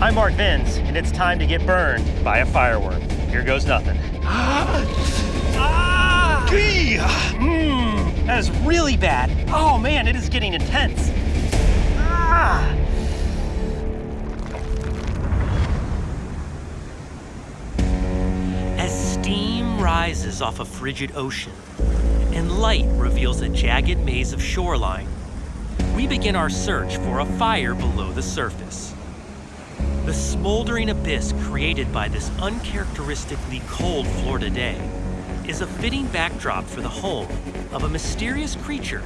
I'm Mark Vins, and it's time to get burned by a fireworm. Here goes nothing. ah! Mmm, that is really bad. Oh man, it is getting intense. Ah! As steam rises off a frigid ocean and light reveals a jagged maze of shoreline, we begin our search for a fire below the surface. The smoldering abyss created by this uncharacteristically cold Florida day is a fitting backdrop for the home of a mysterious creature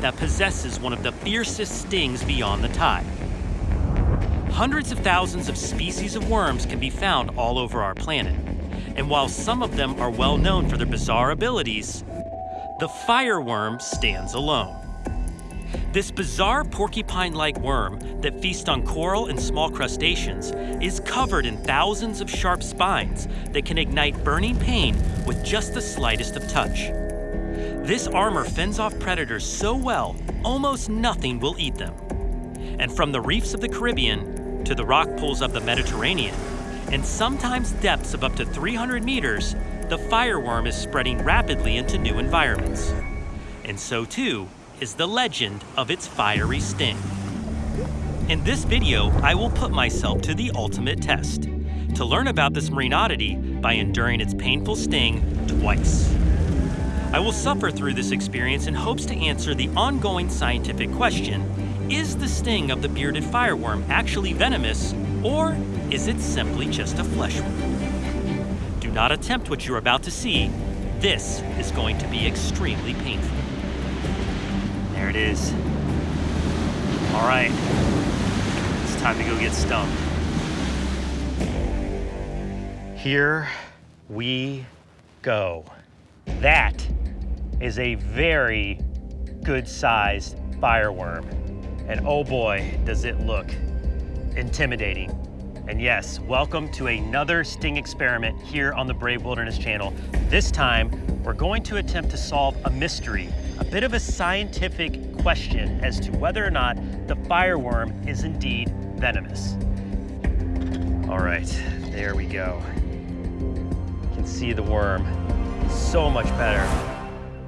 that possesses one of the fiercest stings beyond the tide. Hundreds of thousands of species of worms can be found all over our planet, and while some of them are well known for their bizarre abilities, the fireworm stands alone. This bizarre porcupine-like worm that feasts on coral and small crustaceans is covered in thousands of sharp spines that can ignite burning pain with just the slightest of touch. This armor fends off predators so well, almost nothing will eat them. And from the reefs of the Caribbean to the rock pools of the Mediterranean, and sometimes depths of up to 300 meters, the fireworm is spreading rapidly into new environments. And so too is the legend of its fiery sting. In this video, I will put myself to the ultimate test, to learn about this marine oddity by enduring its painful sting twice. I will suffer through this experience in hopes to answer the ongoing scientific question, is the sting of the bearded fireworm actually venomous, or is it simply just a flesh wound? Do not attempt what you're about to see. This is going to be extremely painful. There it is. All right, it's time to go get stung. Here we go. That is a very good sized fireworm. And oh boy, does it look intimidating. And yes, welcome to another sting experiment here on the Brave Wilderness channel. This time, we're going to attempt to solve a mystery, a bit of a scientific question as to whether or not the fireworm is indeed venomous. All right, there we go. You can see the worm so much better.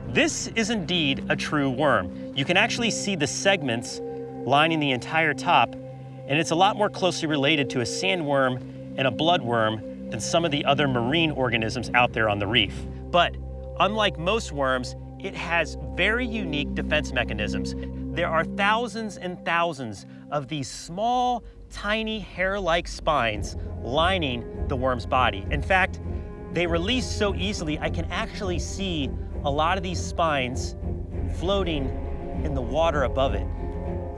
This is indeed a true worm. You can actually see the segments lining the entire top, and it's a lot more closely related to a sandworm and a bloodworm than some of the other marine organisms out there on the reef. But unlike most worms, it has very unique defense mechanisms. There are thousands and thousands of these small, tiny hair-like spines lining the worm's body. In fact, they release so easily, I can actually see a lot of these spines floating in the water above it.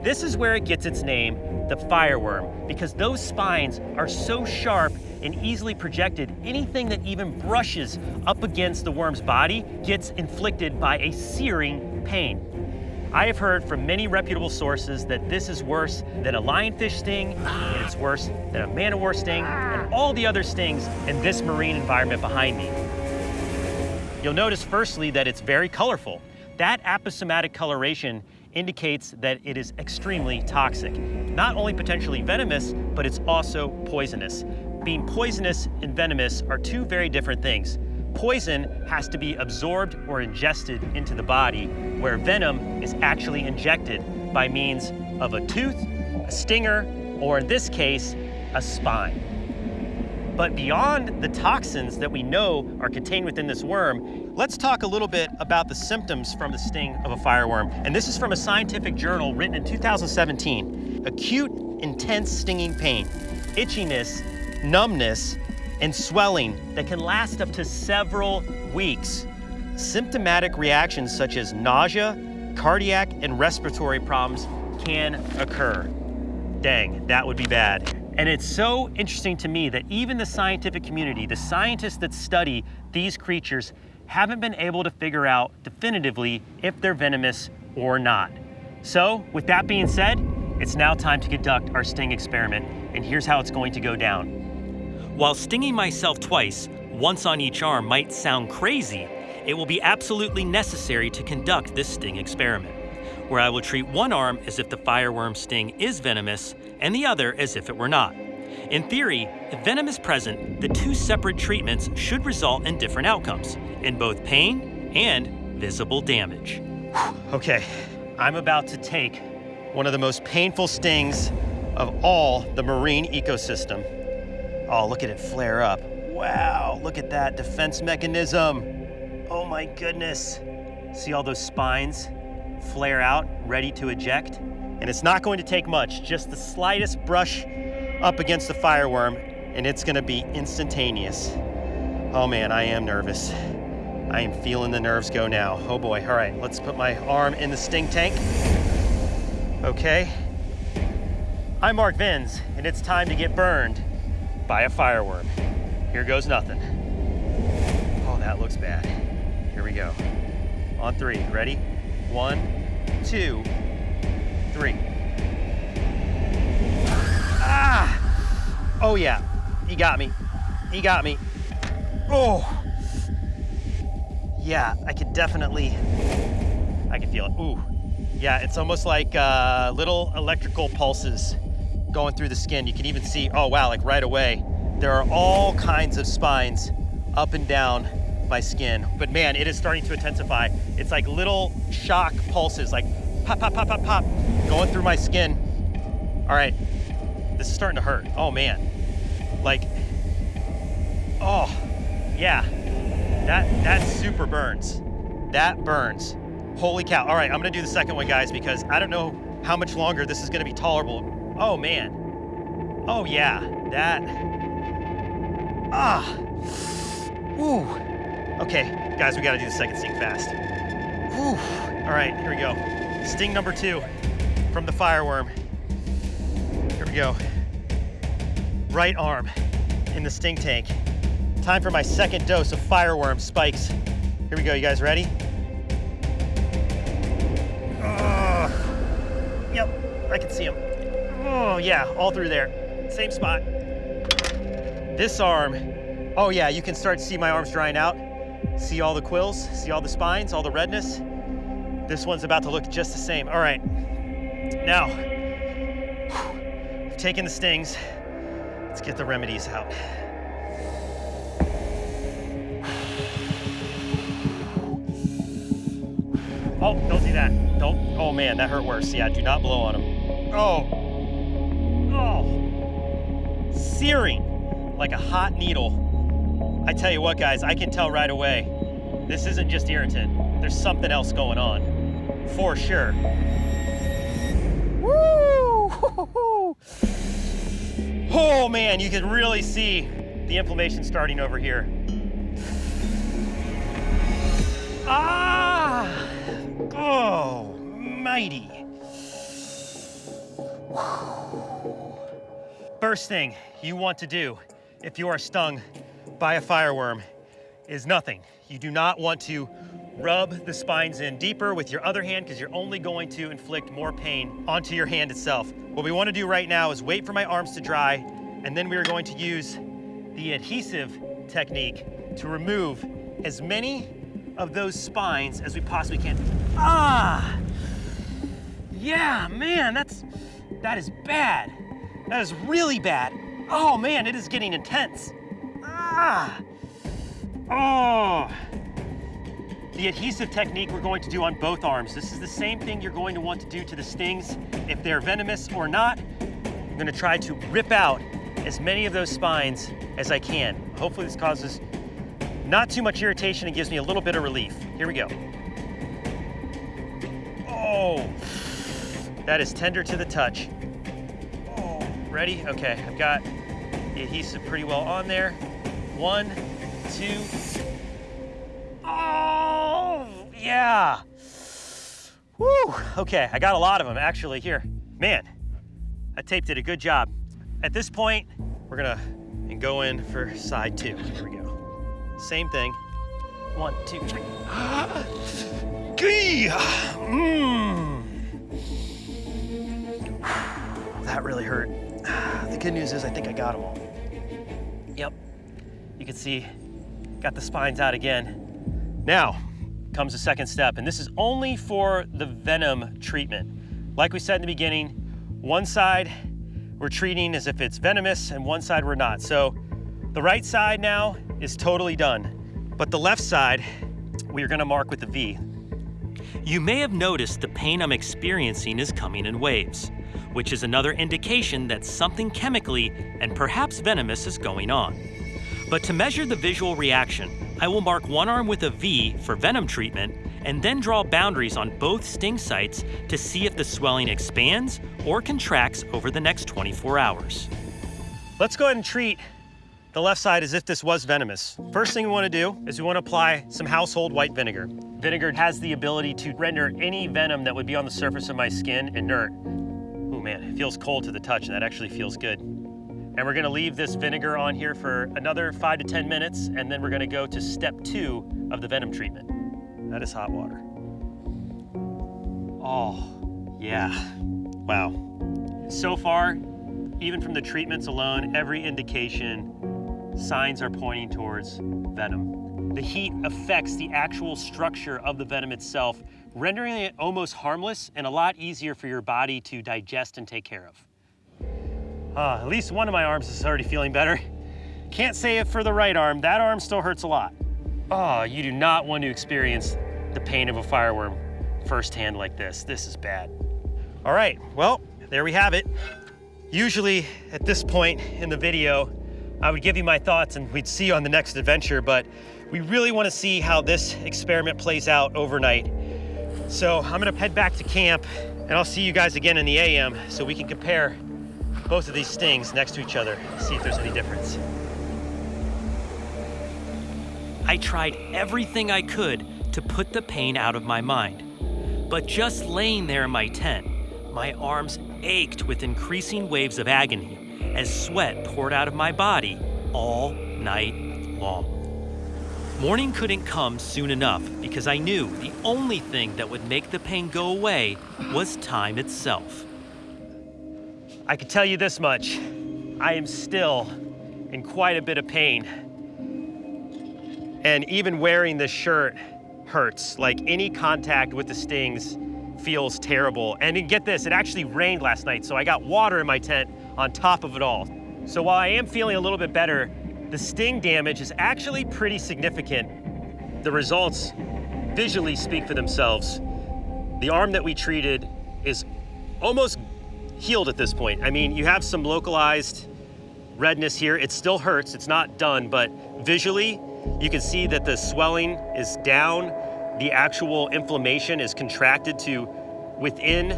This is where it gets its name, the fireworm, because those spines are so sharp and easily projected, anything that even brushes up against the worm's body gets inflicted by a searing pain. I have heard from many reputable sources that this is worse than a lionfish sting, and it's worse than a man o' war sting, and all the other stings in this marine environment behind me. You'll notice firstly that it's very colorful. That aposematic coloration indicates that it is extremely toxic. Not only potentially venomous, but it's also poisonous. Being poisonous and venomous are two very different things. Poison has to be absorbed or ingested into the body, where venom is actually injected by means of a tooth, a stinger, or in this case, a spine. But beyond the toxins that we know are contained within this worm, let's talk a little bit about the symptoms from the sting of a fireworm. And this is from a scientific journal written in 2017. Acute, intense stinging pain, itchiness, numbness, and swelling that can last up to several weeks. Symptomatic reactions such as nausea, cardiac, and respiratory problems can occur. Dang, that would be bad. And it's so interesting to me that even the scientific community, the scientists that study these creatures, haven't been able to figure out definitively if they're venomous or not. So with that being said, it's now time to conduct our sting experiment, and here's how it's going to go down. While stinging myself twice, once on each arm might sound crazy, it will be absolutely necessary to conduct this sting experiment, where I will treat one arm as if the fireworm sting is venomous and the other as if it were not. In theory, if venom is present, the two separate treatments should result in different outcomes, in both pain and visible damage. Okay, I'm about to take one of the most painful stings of all the marine ecosystem. Oh, look at it flare up. Wow, look at that defense mechanism. Oh my goodness. See all those spines flare out, ready to eject? And it's not going to take much, just the slightest brush up against the fireworm, and it's gonna be instantaneous. Oh man, I am nervous. I am feeling the nerves go now. Oh boy, all right, let's put my arm in the sting tank. Okay. I'm Mark Vins, and it's time to get burned by a fireworm. Here goes nothing. Oh, that looks bad. Here we go. On three, ready? One, two, three. Ah! Oh yeah, he got me. He got me. Oh! Yeah, I could definitely, I can feel it. Ooh. Yeah, it's almost like uh, little electrical pulses going through the skin. You can even see, oh wow, like right away, there are all kinds of spines up and down my skin. But man, it is starting to intensify. It's like little shock pulses, like pop, pop, pop, pop, pop, going through my skin. All right, this is starting to hurt. Oh man, like, oh, yeah, that, that super burns. That burns. Holy cow. All right, I'm gonna do the second one, guys, because I don't know how much longer this is gonna be tolerable. Oh man. Oh yeah, that, ah. Ooh. Okay, guys, we gotta do the second sting fast. Ooh. All right, here we go. Sting number two from the fireworm. Here we go. Right arm in the sting tank. Time for my second dose of fireworm spikes. Here we go, you guys ready? Ugh. Yep, I can see them. Oh yeah, all through there. Same spot. This arm, oh yeah, you can start to see my arms drying out. See all the quills, see all the spines, all the redness. This one's about to look just the same. All right, now, I've taken the stings. Let's get the remedies out. Oh, don't do that. Don't, oh man, that hurt worse. Yeah, do not blow on him. Oh, oh, searing like a hot needle. I tell you what, guys, I can tell right away. This isn't just irritant. There's something else going on, for sure. Woo! Oh man, you can really see the inflammation starting over here. Ah! Oh, mighty. First thing you want to do if you are stung by a fireworm is nothing. You do not want to rub the spines in deeper with your other hand because you're only going to inflict more pain onto your hand itself. What we want to do right now is wait for my arms to dry and then we are going to use the adhesive technique to remove as many of those spines as we possibly can. Ah! Yeah, man, that's, that is bad. That is really bad. Oh man, it is getting intense. Ah! Oh! The adhesive technique we're going to do on both arms. This is the same thing you're going to want to do to the stings. If they're venomous or not, I'm gonna try to rip out as many of those spines as I can. Hopefully this causes not too much irritation and gives me a little bit of relief. Here we go. Oh, that is tender to the touch. Ready? Okay, I've got the adhesive pretty well on there. One, two. Oh, yeah. Woo, okay, I got a lot of them actually here. Man, I tape did a good job. At this point, we're gonna and go in for side two. Here we go. Same thing. One, two, three. Mmm. That really hurt. The good news is I think I got them all. Yep. You can see, got the spines out again. Now comes the second step, and this is only for the venom treatment. Like we said in the beginning, one side, we're we're treating as if it's venomous and one side we're not. So the right side now is totally done, but the left side, we're gonna mark with a V. You may have noticed the pain I'm experiencing is coming in waves, which is another indication that something chemically and perhaps venomous is going on. But to measure the visual reaction, I will mark one arm with a V for venom treatment and then draw boundaries on both sting sites to see if the swelling expands or contracts over the next 24 hours. Let's go ahead and treat the left side as if this was venomous. First thing we wanna do is we wanna apply some household white vinegar. Vinegar has the ability to render any venom that would be on the surface of my skin inert. Man, it feels cold to the touch and that actually feels good. And we're gonna leave this vinegar on here for another five to 10 minutes and then we're gonna go to step two of the venom treatment. That is hot water. Oh, yeah, wow. So far, even from the treatments alone, every indication signs are pointing towards venom. The heat affects the actual structure of the venom itself, rendering it almost harmless and a lot easier for your body to digest and take care of. Uh, at least one of my arms is already feeling better. Can't say it for the right arm. That arm still hurts a lot. Oh, you do not want to experience the pain of a fireworm firsthand like this. This is bad. All right, well, there we have it. Usually at this point in the video, I would give you my thoughts and we'd see you on the next adventure, but we really wanna see how this experiment plays out overnight. So I'm gonna head back to camp and I'll see you guys again in the AM so we can compare both of these stings next to each other, see if there's any difference. I tried everything I could to put the pain out of my mind. But just laying there in my tent, my arms ached with increasing waves of agony as sweat poured out of my body all night long. Morning couldn't come soon enough because I knew the only thing that would make the pain go away was time itself. I can tell you this much, I am still in quite a bit of pain. And even wearing this shirt hurts. Like any contact with the stings feels terrible. And get this, it actually rained last night, so I got water in my tent on top of it all. So while I am feeling a little bit better, the sting damage is actually pretty significant. The results visually speak for themselves. The arm that we treated is almost healed at this point. I mean, you have some localized redness here. It still hurts, it's not done, but visually, you can see that the swelling is down. The actual inflammation is contracted to within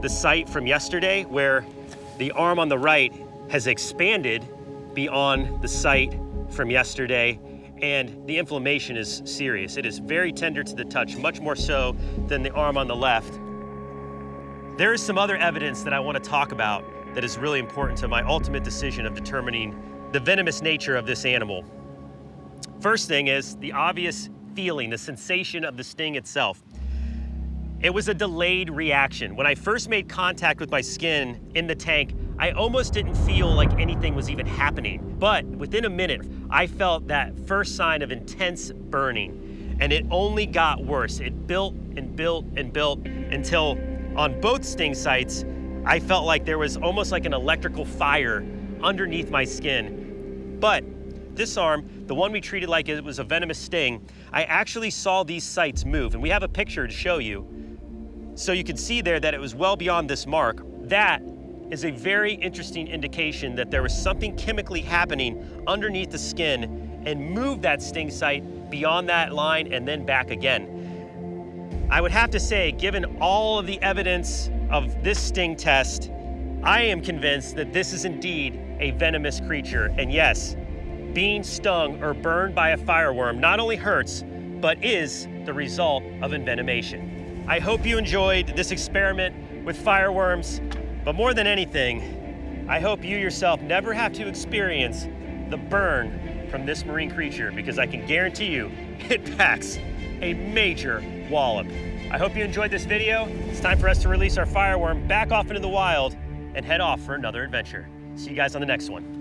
the site from yesterday where the arm on the right has expanded beyond the site from yesterday and the inflammation is serious. It is very tender to the touch, much more so than the arm on the left. There is some other evidence that I want to talk about that is really important to my ultimate decision of determining the venomous nature of this animal. First thing is the obvious feeling, the sensation of the sting itself. It was a delayed reaction. When I first made contact with my skin in the tank, I almost didn't feel like anything was even happening. But within a minute, I felt that first sign of intense burning. And it only got worse. It built and built and built until on both sting sites, I felt like there was almost like an electrical fire underneath my skin. But this arm, the one we treated like it was a venomous sting, I actually saw these sites move, and we have a picture to show you. So you can see there that it was well beyond this mark. That is a very interesting indication that there was something chemically happening underneath the skin and moved that sting site beyond that line and then back again. I would have to say, given all of the evidence of this sting test, I am convinced that this is indeed a venomous creature. And yes, being stung or burned by a fireworm not only hurts, but is the result of envenomation. I hope you enjoyed this experiment with fireworms, but more than anything, I hope you yourself never have to experience the burn from this marine creature because I can guarantee you it packs a major wallop. I hope you enjoyed this video. It's time for us to release our fireworm back off into the wild and head off for another adventure. See you guys on the next one.